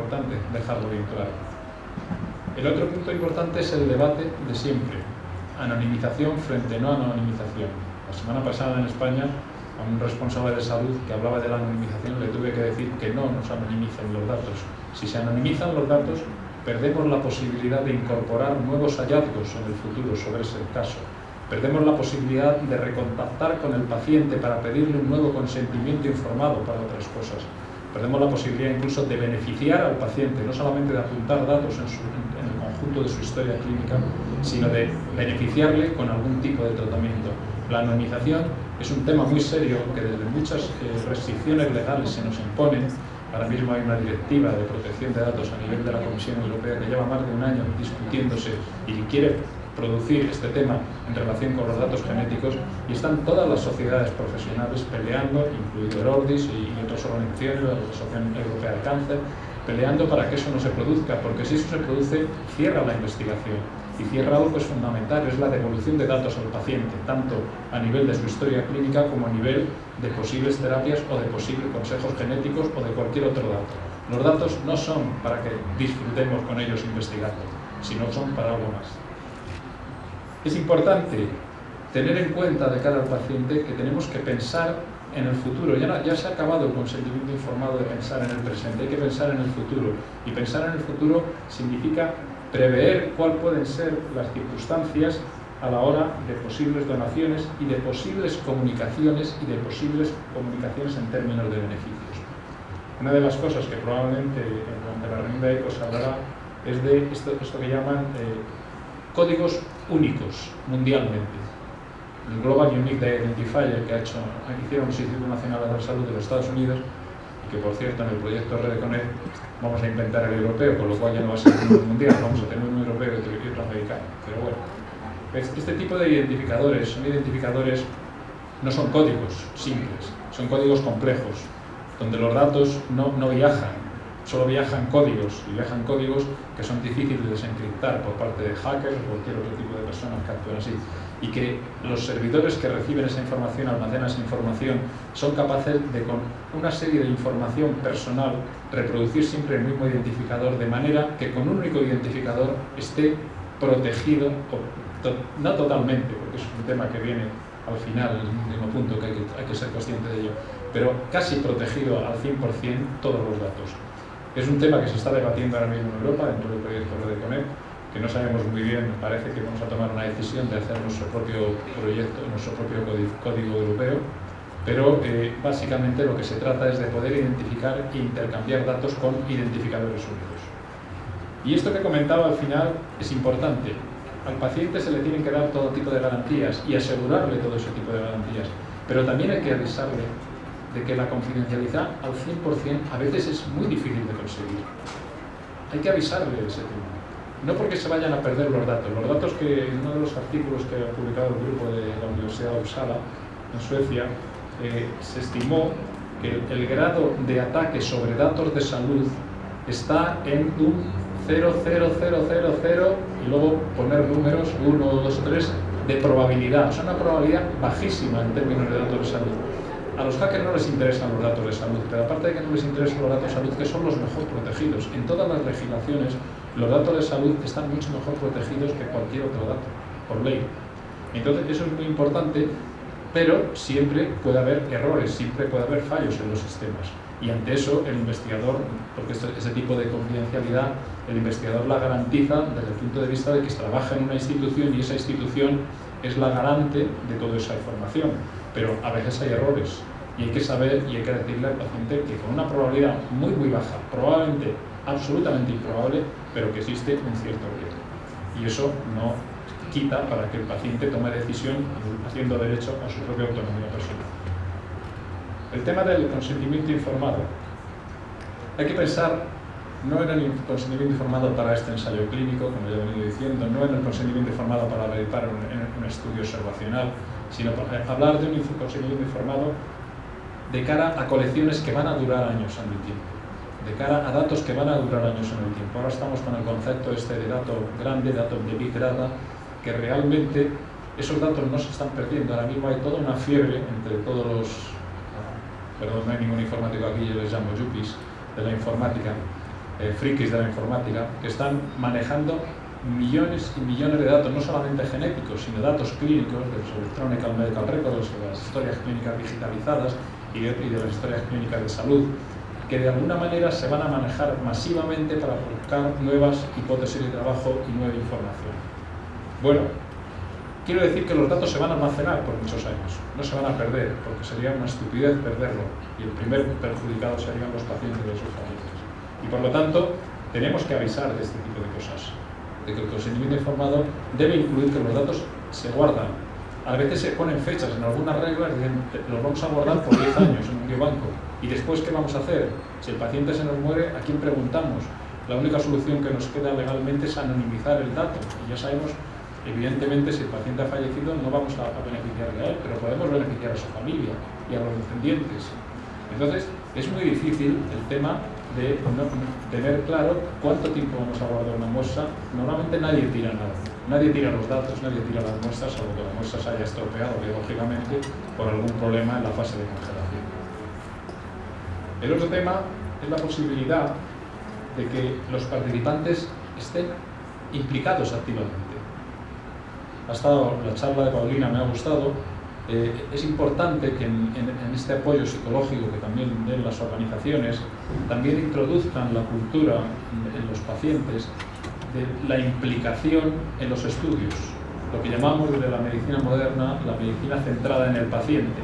importante dejarlo bien claro. El otro punto importante es el debate de siempre, anonimización frente no anonimización. La semana pasada en España a un responsable de salud que hablaba de la anonimización le tuve que decir que no nos anonimicen los datos. Si se anonimizan los datos, perdemos la posibilidad de incorporar nuevos hallazgos en el futuro sobre ese caso. Perdemos la posibilidad de recontactar con el paciente para pedirle un nuevo consentimiento informado para otras cosas. Perdemos la posibilidad incluso de beneficiar al paciente, no solamente de apuntar datos en, el conjunto de su historia clínica, sino de beneficiarle con algún tipo de tratamiento. La anonimización es un tema muy serio que desde muchas eh, restricciones legales se nos imponen Ahora mismo hay una directiva de protección de datos a nivel de la Comisión Europea que lleva más de un año discutiéndose y quiere producir este tema en relación con los datos genéticos y están todas las sociedades profesionales peleando, incluido el ORDIS y otras organizaciones, la Asociación Europea de Cáncer, peleando para que eso no se produzca, porque si eso se produce, cierra la investigación y cierra algo que es fundamental, es la devolución de datos al paciente, tanto a nivel de su historia clínica como a nivel de posibles terapias o de posibles consejos genéticos o de cualquier otro dato. Los datos no son para que disfrutemos con ellos investigando, sino son para algo más. Es importante tener en cuenta de cara al paciente que tenemos que pensar en el futuro. Ya, ya se ha acabado el consentimiento informado de pensar en el presente, hay que pensar en el futuro. Y pensar en el futuro significa prever cuáles pueden ser las circunstancias a la hora de posibles donaciones y de posibles comunicaciones y de posibles comunicaciones en términos de beneficios. Una de las cosas que probablemente en la reunión de ECO se hablará es de esto, esto que llaman eh, códigos únicos mundialmente. El Global Unique Identifier que ha hecho, hicieron el Instituto Nacional de la Salud de los Estados Unidos que por cierto en el proyecto REDECONECT vamos a inventar el europeo, con lo cual ya no va a ser un mundial, vamos a tener un europeo y otro americano. Pero bueno, este tipo de identificadores son identificadores, no son códigos simples, son códigos complejos, donde los datos no, no viajan, solo viajan códigos, y viajan códigos que son difíciles de desencriptar por parte de hackers o cualquier otro tipo de personas que actúen así y que los servidores que reciben esa información, almacenan esa información, son capaces de con una serie de información personal reproducir siempre el mismo identificador de manera que con un único identificador esté protegido, no totalmente, porque es un tema que viene al final, el último punto que hay que, hay que ser consciente de ello, pero casi protegido al 100% todos los datos. Es un tema que se está debatiendo ahora mismo en Europa dentro del proyecto RedeConnect, que no sabemos muy bien, parece que vamos a tomar una decisión de hacer nuestro propio proyecto, nuestro propio código europeo, pero eh, básicamente lo que se trata es de poder identificar e intercambiar datos con identificadores únicos. Y esto que comentaba al final es importante. Al paciente se le tienen que dar todo tipo de garantías y asegurarle todo ese tipo de garantías, pero también hay que avisarle de que la confidencialidad al 100% a veces es muy difícil de conseguir. Hay que avisarle ese tema no porque se vayan a perder los datos. Los datos que en uno de los artículos que ha publicado el grupo de la Universidad de Uppsala, en Suecia, eh, se estimó que el, grado de ataque sobre datos de salud está en un 0,0000 y luego poner números 1, 2, 3 de probabilidad. Sea, una probabilidad bajísima en términos de datos de salud. A los hackers no les interesan los datos de salud, pero aparte de que no les interesan los datos de salud, que son los mejor protegidos. En todas las legislaciones, los datos de salud están mucho mejor protegidos que cualquier otro dato, por ley. Entonces, eso es muy importante, pero siempre puede haber errores, siempre puede haber fallos en los sistemas. Y ante eso, el investigador, porque ese tipo de confidencialidad, el investigador la garantiza desde el punto de vista de que trabaja en una institución y esa institución es la garante de toda esa información. Pero a veces hay errores y hay que saber y hay que decirle al paciente que con una probabilidad muy muy baja, probablemente absolutamente improbable, pero que existe un cierto riesgo. Y eso no quita para que el paciente tome decisión haciendo derecho a su propia autonomía personal. El tema del consentimiento informado. Hay que pensar no en el consentimiento informado para este ensayo clínico, como ya he venido diciendo, no en el consentimiento informado para realizar un, un estudio observacional, sino para hablar de un consentimiento informado de cara a colecciones que van a durar años en el tiempo, de cara a datos que van a durar años en el tiempo. Ahora estamos con el concepto este de dato grande, dato de Big Data, que realmente esos datos no se están perdiendo. Ahora mismo hay toda una fiebre entre todos los, perdón, no hay ningún informático aquí, yo les llamo yuppies, de la informática, eh, frikis de la informática, que están manejando millones y millones de datos, no solamente genéticos, sino datos clínicos, de los Electronic Medical Records, de las historias clínicas digitalizadas y de, y de las historias clínicas de salud, que de alguna manera se van a manejar masivamente para buscar nuevas hipótesis de trabajo y nueva información. Bueno, quiero decir que los datos se van a almacenar por muchos años, no se van a perder, porque sería una estupidez perderlo, y el primer perjudicado serían los pacientes de sus familias. Y por lo tanto, tenemos que avisar de este tipo de cosas de que el consentimiento informado debe incluir que los datos se guardan. A veces se ponen fechas en algunas reglas, dicen, los vamos a guardar por 10 años en un biobanco. ¿Y después qué vamos a hacer? Si el paciente se nos muere, ¿a quién preguntamos? La única solución que nos queda legalmente es anonimizar el dato. Y ya sabemos, evidentemente, si el paciente ha fallecido, no vamos a, a beneficiarle a él, pero podemos beneficiar a su familia y a los descendientes. Entonces, es muy difícil el tema de tener claro cuánto tiempo vamos a guardar una muestra. Normalmente nadie tira nada, nadie tira los datos, nadie tira las muestras, salvo que la muestra se haya estropeado biológicamente por algún problema en la fase de congelación. El otro tema es la posibilidad de que los participantes estén implicados activamente. Ha estado la charla de Paulina, me ha gustado, eh, es importante que en, este apoyo psicológico que también den las organizaciones, también introduzcan la cultura en, los pacientes de la implicación en los estudios, lo que llamamos desde la medicina moderna la medicina centrada en el paciente,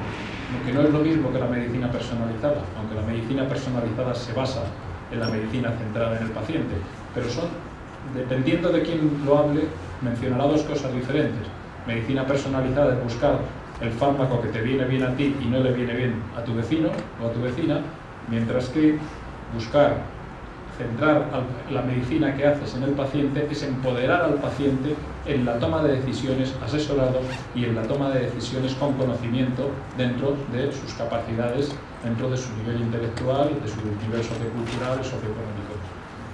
que no es lo mismo que la medicina personalizada, aunque la medicina personalizada se basa en la medicina centrada en el paciente, pero son, dependiendo de quién lo hable, mencionará dos cosas diferentes. Medicina personalizada es buscar el fármaco que te viene bien a ti y no le viene bien a tu vecino o a tu vecina, mientras que buscar centrar la medicina que haces en el paciente es empoderar al paciente en la toma de decisiones asesorado y en la toma de decisiones con conocimiento dentro de sus capacidades, dentro de su nivel intelectual, de su nivel sociocultural socioeconómico.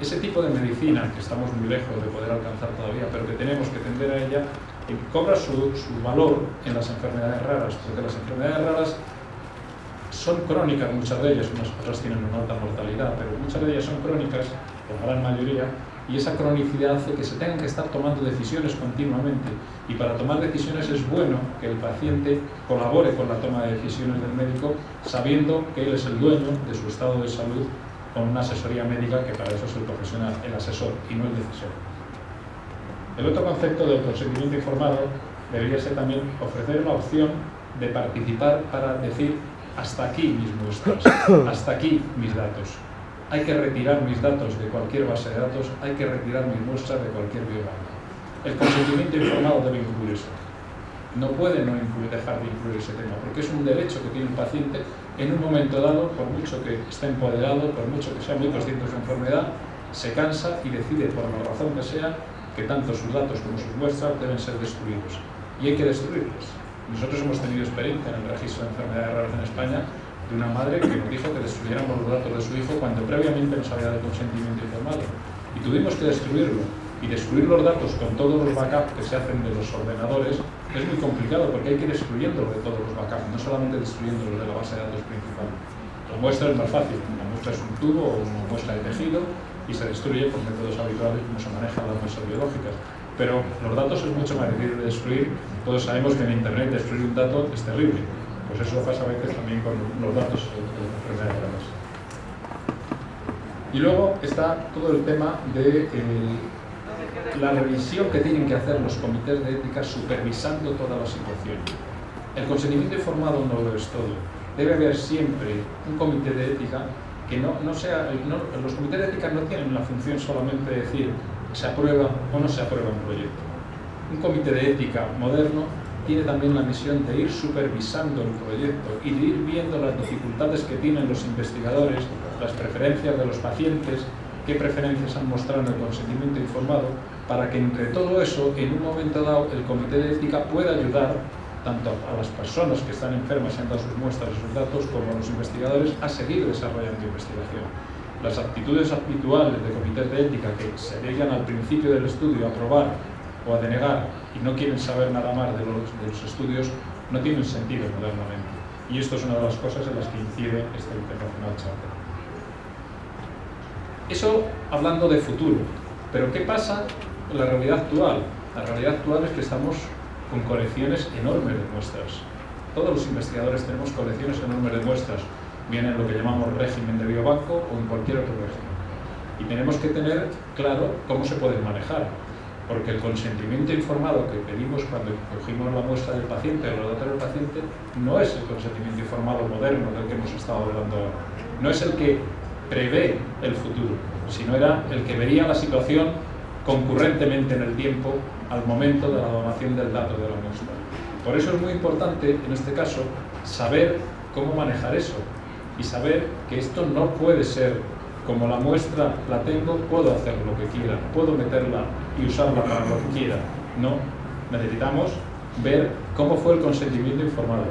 Ese tipo de medicina, que estamos muy lejos de poder alcanzar todavía, pero que tenemos que tender a ella, cobra su, valor en las enfermedades raras, porque las enfermedades raras son crónicas, muchas de ellas, unas otras tienen una alta mortalidad, pero muchas de ellas son crónicas, la gran mayoría, y esa cronicidad hace que se tengan que estar tomando decisiones continuamente. Y para tomar decisiones es bueno que el paciente colabore con la toma de decisiones del médico, sabiendo que él es el dueño de su estado de salud con una asesoría médica, que para eso es el profesional, el asesor y no el decisor. El otro concepto del consentimiento informado debería ser también ofrecer la opción de participar para decir hasta aquí mis muestras, hasta aquí mis datos. Hay que retirar mis datos de cualquier base de datos, hay que retirar mis muestras de cualquier biobanco. El consentimiento informado debe incluir eso. No puede no incluir, dejar de incluir ese tema, porque es un derecho que tiene el paciente en un momento dado, por mucho que esté empoderado, por mucho que sea muy consciente de su enfermedad, se cansa y decide, por la razón que sea, que tanto sus datos como sus muestras deben ser destruidos. Y hay que destruirlos. Nosotros hemos tenido experiencia en el registro de enfermedades raras en España de una madre que nos dijo que destruyéramos los datos de su hijo cuando previamente nos había dado consentimiento informado. Y tuvimos que destruirlo. Y destruir los datos con todos los backups que se hacen de los ordenadores es muy complicado porque hay que ir destruyéndolos de todos los backups, no solamente destruyéndolos de la base de datos principal. La muestra es más fácil, una muestra es un tubo o una muestra de tejido y se destruye por métodos habituales como se manejan las muestras biológicas. Pero los datos es mucho más difícil de destruir. Todos sabemos que en Internet destruir un dato es terrible. Pues eso pasa a veces también con los datos de enfermedades graves. Y luego está todo el tema de eh, la revisión que tienen que hacer los comités de ética supervisando toda la situación. El consentimiento informado no lo es todo. Debe haber siempre un comité de ética que no, no sea, los comités de ética no tienen la función solamente de decir se aprueba o no se aprueba un proyecto. Un comité de ética moderno tiene también la misión de ir supervisando el proyecto y de ir viendo las dificultades que tienen los investigadores, las preferencias de los pacientes, qué preferencias han mostrado en el consentimiento informado, para que entre todo eso, en un momento dado, el comité de ética pueda ayudar tanto a las personas que están enfermas y han dado sus muestras y sus datos, como a los investigadores a seguir desarrollando investigación. Las actitudes habituales de comités de ética que se llegan al principio del estudio a aprobar o a denegar y no quieren saber nada más de los, de los estudios no tienen sentido modernamente. Y esto es una de las cosas en las que incide este Internacional Charter. Eso hablando de futuro. Pero ¿qué pasa en la realidad actual? La realidad actual es que estamos con colecciones enormes de muestras. Todos los investigadores tenemos colecciones enormes de muestras, bien en lo que llamamos régimen de biobanco o en cualquier otro régimen. Y tenemos que tener claro cómo se pueden manejar, porque el consentimiento informado que pedimos cuando cogimos la muestra del paciente o los datos del paciente no es el consentimiento informado moderno del que hemos estado hablando ahora. No es el que prevé el futuro, sino era el que vería la situación concurrentemente en el tiempo al momento de la donación del dato de la muestra. Por eso es muy importante, en este caso, saber cómo manejar eso y saber que esto no puede ser como la muestra la tengo, puedo hacer lo que quiera, puedo meterla y usarla para lo que quiera. No, necesitamos ver cómo fue el consentimiento informado.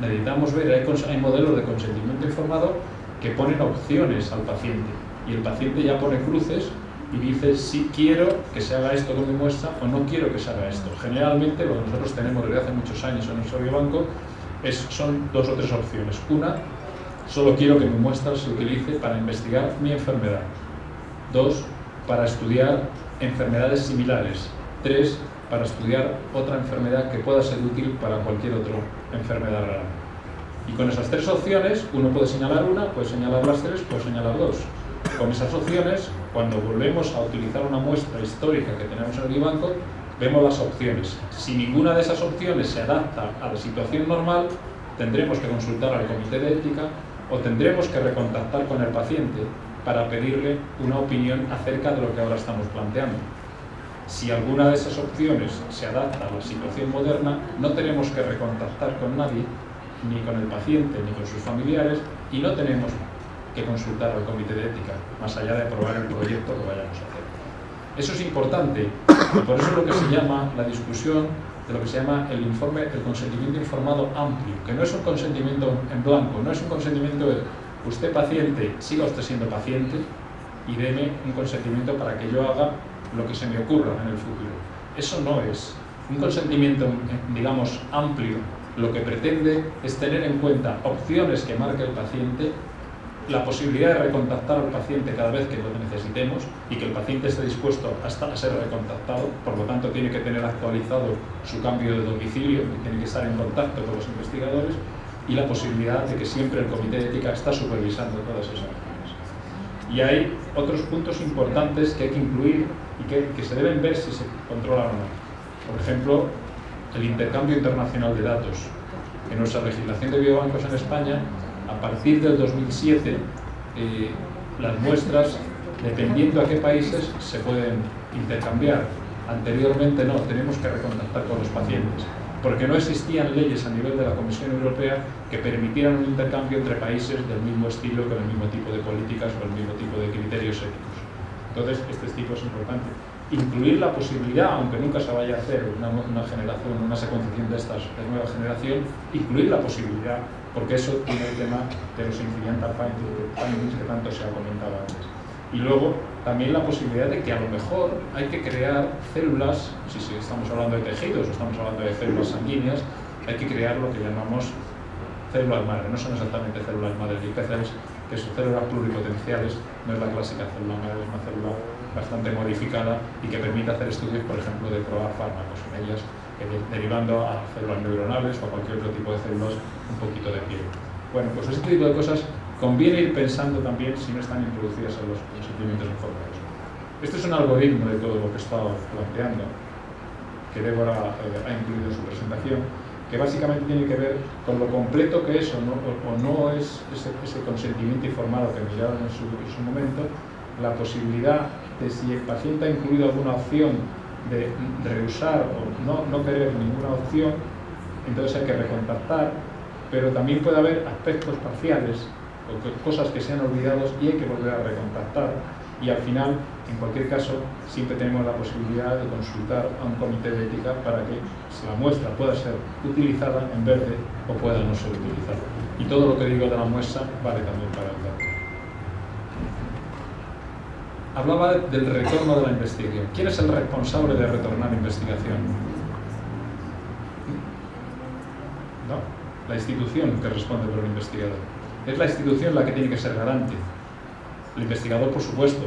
Necesitamos ver, hay, hay modelos de consentimiento informado que ponen opciones al paciente y el paciente ya pone cruces y dice si quiero que se haga esto con mi muestra o no quiero que se haga esto. Generalmente lo que nosotros tenemos desde hace muchos años en nuestro biobanco es, son dos o tres opciones. Una, solo quiero que mi muestra se utilice para investigar mi enfermedad. Dos, para estudiar enfermedades similares. Tres, para estudiar otra enfermedad que pueda ser útil para cualquier otra enfermedad rara. Y con esas tres opciones, uno puede señalar una, puede señalar las tres, puede señalar dos. Con esas opciones, cuando volvemos a utilizar una muestra histórica que tenemos en el biobanco, vemos las opciones. Si ninguna de esas opciones se adapta a la situación normal, tendremos que consultar al comité de ética o tendremos que recontactar con el paciente para pedirle una opinión acerca de lo que ahora estamos planteando. Si alguna de esas opciones se adapta a la situación moderna, no tenemos que recontactar con nadie, ni con el paciente, ni con sus familiares, y no tenemos que consultar al comité de ética, más allá de aprobar el proyecto que vayamos a hacer. Eso es importante, y por eso es lo que se llama la discusión de lo que se llama el informe, el consentimiento informado amplio, que no es un consentimiento en blanco, no es un consentimiento de usted paciente, siga usted siendo paciente y deme un consentimiento para que yo haga lo que se me ocurra en el futuro. Eso no es. Un consentimiento, digamos, amplio, lo que pretende es tener en cuenta opciones que marque el paciente la posibilidad de recontactar al paciente cada vez que lo necesitemos y que el paciente esté dispuesto hasta a ser recontactado, por lo tanto tiene que tener actualizado su cambio de domicilio tiene que estar en contacto con los investigadores y la posibilidad de que siempre el comité de ética está supervisando todas esas acciones. Y hay otros puntos importantes que hay que incluir y que, que se deben ver si se controlan o no. Por ejemplo, el intercambio internacional de datos. En nuestra legislación de biobancos en España a partir del 2007 eh, las muestras, dependiendo a qué países, se pueden intercambiar. Anteriormente no, tenemos que recontactar con los pacientes, porque no existían leyes a nivel de la Comisión Europea que permitieran un intercambio entre países del mismo estilo, con el mismo tipo de políticas o el mismo tipo de criterios éticos. Entonces, este tipo es importante. Incluir la posibilidad, aunque nunca se vaya a hacer una, una generación, una secuenciación de estas de nueva generación, incluir la posibilidad porque eso tiene el tema de los incidental findings que tanto se ha comentado antes. Y luego también la posibilidad de que a lo mejor hay que crear células, si estamos hablando de tejidos o estamos hablando de células sanguíneas, hay que crear lo que llamamos células madre, no son exactamente células madre de IPCs, que son células pluripotenciales, no es la clásica célula madre, es una célula bastante modificada y que permite hacer estudios, por ejemplo, de probar fármacos en ellas derivando a células neuronales o a cualquier otro tipo de células un poquito de piel. Bueno, pues ese tipo de cosas conviene ir pensando también si no están introducidas en los procedimientos informados. Este es un algoritmo de todo lo que he estado planteando, que Débora eh, ha incluido en su presentación, que básicamente tiene que ver con lo completo que es o no, o no es ese, ese, consentimiento informado que miraron en su, en su momento, la posibilidad de si el paciente ha incluido alguna opción de rehusar o no, no querer ninguna opción, entonces hay que recontactar, pero también puede haber aspectos parciales o cosas que se han olvidado y hay que volver a recontactar. Y al final, en cualquier caso, siempre tenemos la posibilidad de consultar a un comité de ética para que la muestra pueda ser utilizada en verde o pueda no ser utilizada. Y todo lo que digo de la muestra vale también para el dato hablaba del retorno de la investigación. ¿Quién es el responsable de retornar investigación? ¿No? La institución que responde por el investigador. Es la institución la que tiene que ser garante. El investigador, por supuesto,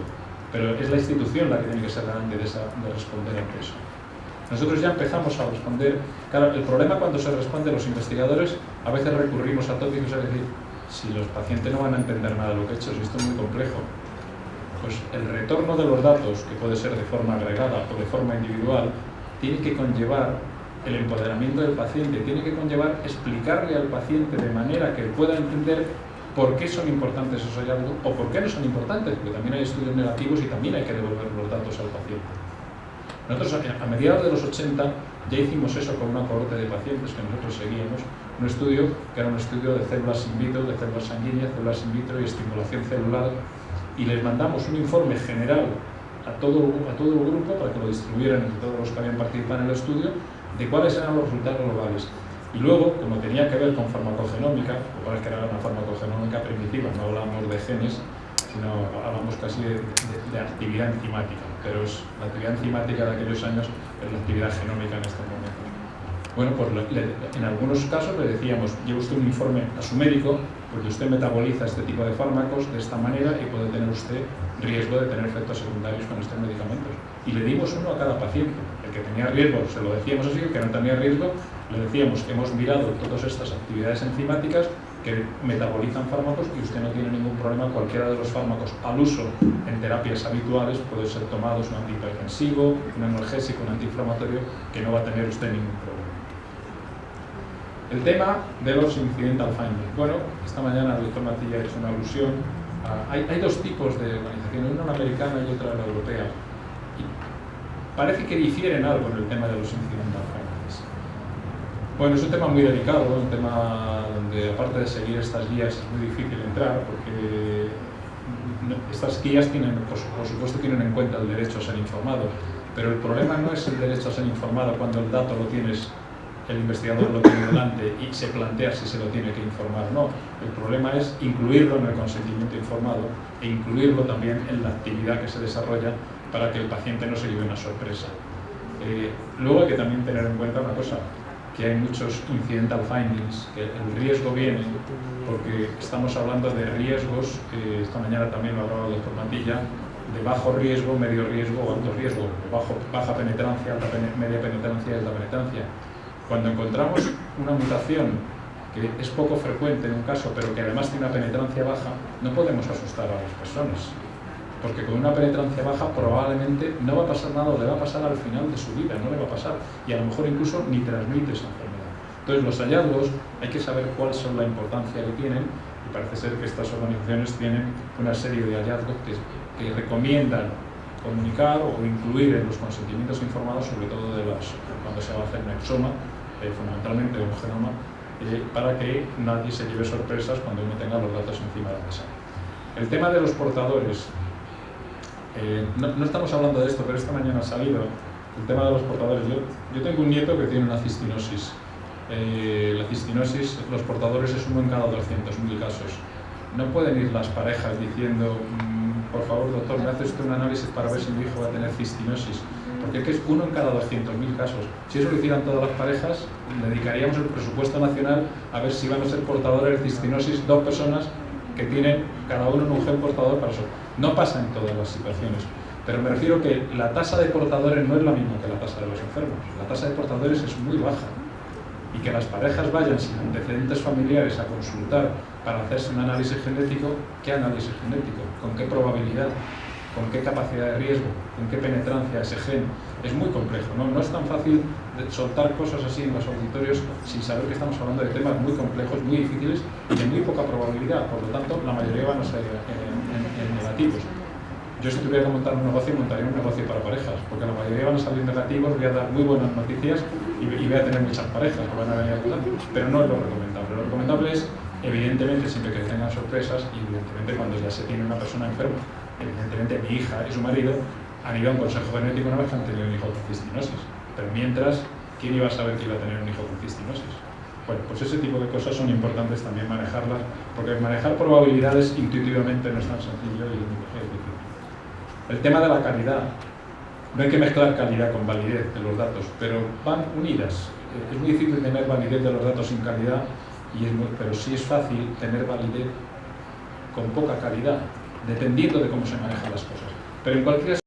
pero es la institución la que tiene que ser garante de, de responder ante eso. Nosotros ya empezamos a responder, claro, el problema cuando se responde los investigadores, a veces recurrimos a tópicos, es decir, si los pacientes no van a entender nada de lo que he hecho, si esto es muy complejo, pues el retorno de los datos, que puede ser de forma agregada o de forma individual, tiene que conllevar el empoderamiento del paciente, tiene que conllevar explicarle al paciente de manera que pueda entender por qué son importantes esos hallazgos o por qué no son importantes, porque también hay estudios negativos y también hay que devolver los datos al paciente. Nosotros a mediados de los 80 ya hicimos eso con una cohorte de pacientes que nosotros seguíamos, un estudio que era un estudio de células in vitro, de células sanguíneas, células in vitro y estimulación celular, y les mandamos un informe general a todo, a todo el grupo para que lo distribuyeran entre todos los que habían participado en el estudio de cuáles eran los resultados globales. Y luego, como tenía que ver con farmacogenómica, es que era una farmacogenómica primitiva, no hablamos de genes, sino hablamos casi de, actividad enzimática, pero es, la actividad enzimática de aquellos años es la actividad genómica en estos momentos. Bueno, pues en algunos casos le decíamos, lleve usted un informe a su médico, porque usted metaboliza este tipo de fármacos de esta manera y puede tener usted riesgo de tener efectos secundarios con estos medicamentos. Y le dimos uno a cada paciente. El que tenía riesgo se lo decíamos así, el que no tenía riesgo le decíamos que hemos mirado todas estas actividades enzimáticas que metabolizan fármacos y usted no tiene ningún problema, cualquiera de los fármacos al uso en terapias habituales puede ser tomados un antihipertensivo, un analgésico, un antiinflamatorio, que no va a tener usted ningún problema. El tema de los incidental findings. Bueno, esta mañana el doctor Matilla ha hecho una alusión. hay, hay, dos tipos de organizaciones, una la americana y otra la europea. Y parece que difieren algo en el tema de los incidental findings. Bueno, es un tema muy delicado, un tema donde aparte de seguir estas guías es muy difícil entrar porque estas guías tienen, por, supuesto tienen en cuenta el derecho a ser informado, pero el problema no es el derecho a ser informado cuando el dato lo tienes, el investigador lo tiene delante y se plantea si se lo tiene que informar no. El problema es incluirlo en el consentimiento informado e incluirlo también en la actividad que se desarrolla para que el paciente no se lleve una sorpresa. Eh, luego hay que también tener en cuenta una cosa, que hay muchos incidental findings, que el riesgo viene porque estamos hablando de riesgos, que esta mañana también lo hablaba el doctor Mantilla, de bajo riesgo, medio riesgo o alto riesgo, bajo, baja penetrancia, media penetrancia y alta penetrancia. Cuando encontramos una mutación que es poco frecuente en un caso, pero que además tiene una penetrancia baja, no podemos asustar a las personas porque con una penetrancia baja probablemente no va a pasar nada o le va a pasar al final de su vida, no le va a pasar y a lo mejor incluso ni transmite esa enfermedad. Entonces los hallazgos hay que saber cuál son la importancia que tienen y parece ser que estas organizaciones tienen una serie de hallazgos que, recomiendan comunicar o incluir en los consentimientos informados, sobre todo de las, cuando se va a hacer un exoma, eh, fundamentalmente un genoma, eh, para que nadie se lleve sorpresas cuando uno tenga los datos encima de la mesa. El tema de los portadores, eh, no, estamos hablando de esto, pero esta mañana ha salido el tema de los portadores. Yo, tengo un nieto que tiene una cistinosis. Eh, la cistinosis, los portadores es uno en cada 200.000 casos. No pueden ir las parejas diciendo, mm, por favor doctor, me hace usted un análisis para ver si mi hijo va a tener cistinosis. Porque es que es uno en cada 200.000 casos. Si eso lo hicieran todas las parejas, dedicaríamos el presupuesto nacional a ver si van a ser portadores de cistinosis dos personas que tienen cada uno un gen portador para eso. No pasa en todas las situaciones, pero me refiero que la tasa de portadores no es la misma que la tasa de los enfermos. La tasa de portadores es muy baja y que las parejas vayan sin antecedentes familiares a consultar para hacerse un análisis genético, ¿qué análisis genético? ¿Con qué probabilidad? ¿Con qué capacidad de riesgo? ¿Con qué penetrancia ese gen? Es muy complejo, ¿no? No es tan fácil soltar cosas así en los auditorios sin saber que estamos hablando de temas muy complejos, muy difíciles y de muy poca probabilidad. Por lo tanto, la mayoría van a ser negativos. Yo si tuviera que montar un negocio, montaría un negocio para parejas, porque la mayoría van a salir negativos, voy a dar muy buenas noticias y, voy a tener muchas parejas que van a venir a ayudar, pero no es lo recomendable. Lo recomendable es, evidentemente, siempre que tengan sorpresas y evidentemente cuando ya se tiene una persona enferma, evidentemente mi hija y su marido han ido a un consejo genético una vez que han tenido un hijo con cistinosis, pero mientras, ¿quién iba a saber que iba a tener un hijo con cistinosis? Bueno, pues ese tipo de cosas son importantes también manejarlas, porque manejar probabilidades intuitivamente no es tan sencillo y es difícil. El tema de la calidad. No hay que mezclar calidad con validez de los datos, pero van unidas. Es muy difícil tener validez de los datos sin calidad, y es pero sí es fácil tener validez con poca calidad. Dependiendo de cómo se manejan las cosas. Pero en cualquier